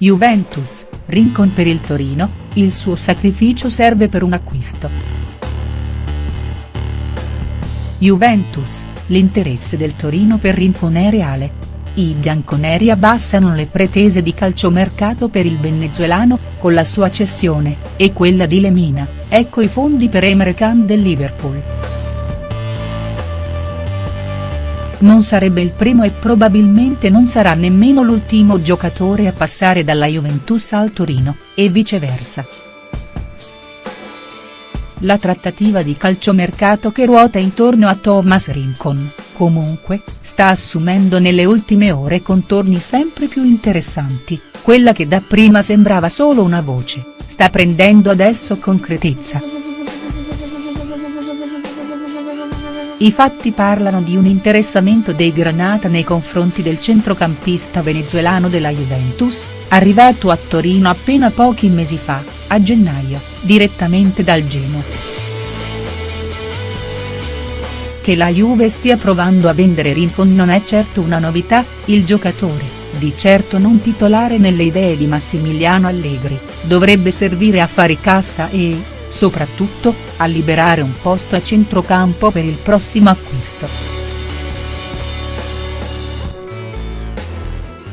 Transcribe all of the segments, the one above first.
Juventus, Rincon per il Torino, il suo sacrificio serve per un acquisto. Juventus, l'interesse del Torino per Rincon è reale. I bianconeri abbassano le pretese di calciomercato per il venezuelano, con la sua cessione, e quella di Lemina, ecco i fondi per Emre Can del Liverpool. Non sarebbe il primo e probabilmente non sarà nemmeno l'ultimo giocatore a passare dalla Juventus al Torino, e viceversa. La trattativa di calciomercato che ruota intorno a Thomas Rincon, comunque, sta assumendo nelle ultime ore contorni sempre più interessanti, quella che dapprima sembrava solo una voce, sta prendendo adesso concretezza. I fatti parlano di un interessamento dei Granata nei confronti del centrocampista venezuelano della Juventus, arrivato a Torino appena pochi mesi fa, a gennaio, direttamente dal Genoa. Che la Juve stia provando a vendere Rincon non è certo una novità, il giocatore, di certo non titolare nelle idee di Massimiliano Allegri, dovrebbe servire a fare cassa e, soprattutto, a liberare un posto a centrocampo per il prossimo acquisto.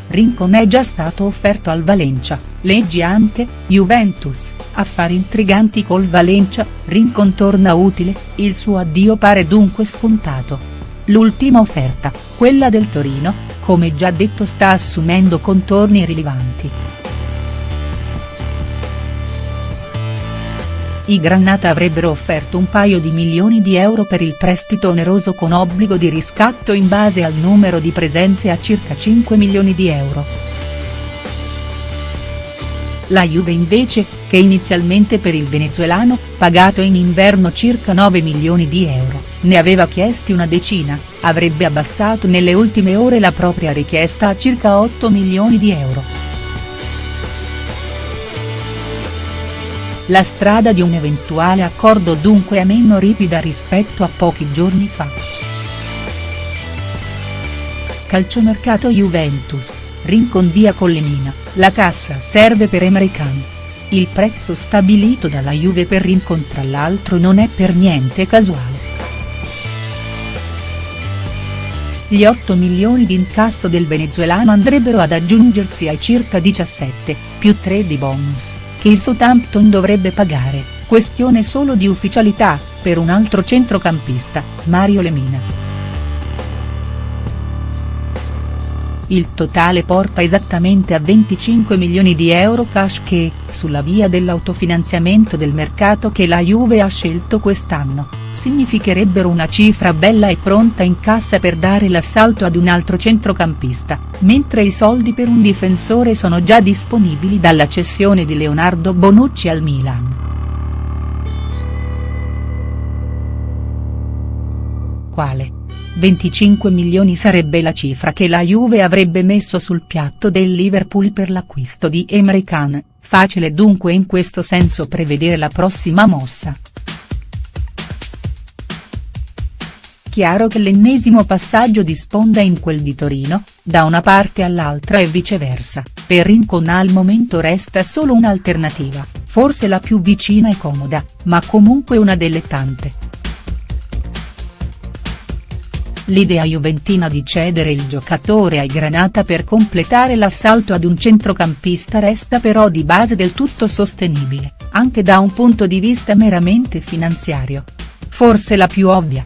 Rincon è già stato offerto al Valencia, leggi anche, Juventus, affari intriganti col Valencia, Rincon torna utile, il suo addio pare dunque scontato. L'ultima offerta, quella del Torino, come già detto sta assumendo contorni rilevanti. I Granata avrebbero offerto un paio di milioni di euro per il prestito oneroso con obbligo di riscatto in base al numero di presenze a circa 5 milioni di euro. La Juve invece, che inizialmente per il venezuelano, pagato in inverno circa 9 milioni di euro, ne aveva chiesti una decina, avrebbe abbassato nelle ultime ore la propria richiesta a circa 8 milioni di euro. La strada di un eventuale accordo dunque è meno ripida rispetto a pochi giorni fa. Calciomercato Juventus, Rincon via Collemina, la cassa serve per Emre Can. Il prezzo stabilito dalla Juve per Rincon tra l'altro non è per niente casuale. Gli 8 milioni di incasso del venezuelano andrebbero ad aggiungersi ai circa 17, più 3 di bonus che il Southampton dovrebbe pagare, questione solo di ufficialità, per un altro centrocampista, Mario Lemina. Il totale porta esattamente a 25 milioni di euro cash che, sulla via dell'autofinanziamento del mercato che la Juve ha scelto quest'anno, significherebbero una cifra bella e pronta in cassa per dare l'assalto ad un altro centrocampista, mentre i soldi per un difensore sono già disponibili dalla cessione di Leonardo Bonucci al Milan. Quale? 25 milioni sarebbe la cifra che la Juve avrebbe messo sul piatto del Liverpool per l'acquisto di Emre Can, facile dunque in questo senso prevedere la prossima mossa. chiaro che l'ennesimo passaggio di sponda in quel di Torino, da una parte all'altra e viceversa, per Rincon al momento resta solo un'alternativa, forse la più vicina e comoda, ma comunque una delle tante. L'idea juventina di cedere il giocatore ai Granata per completare l'assalto ad un centrocampista resta però di base del tutto sostenibile, anche da un punto di vista meramente finanziario. Forse la più ovvia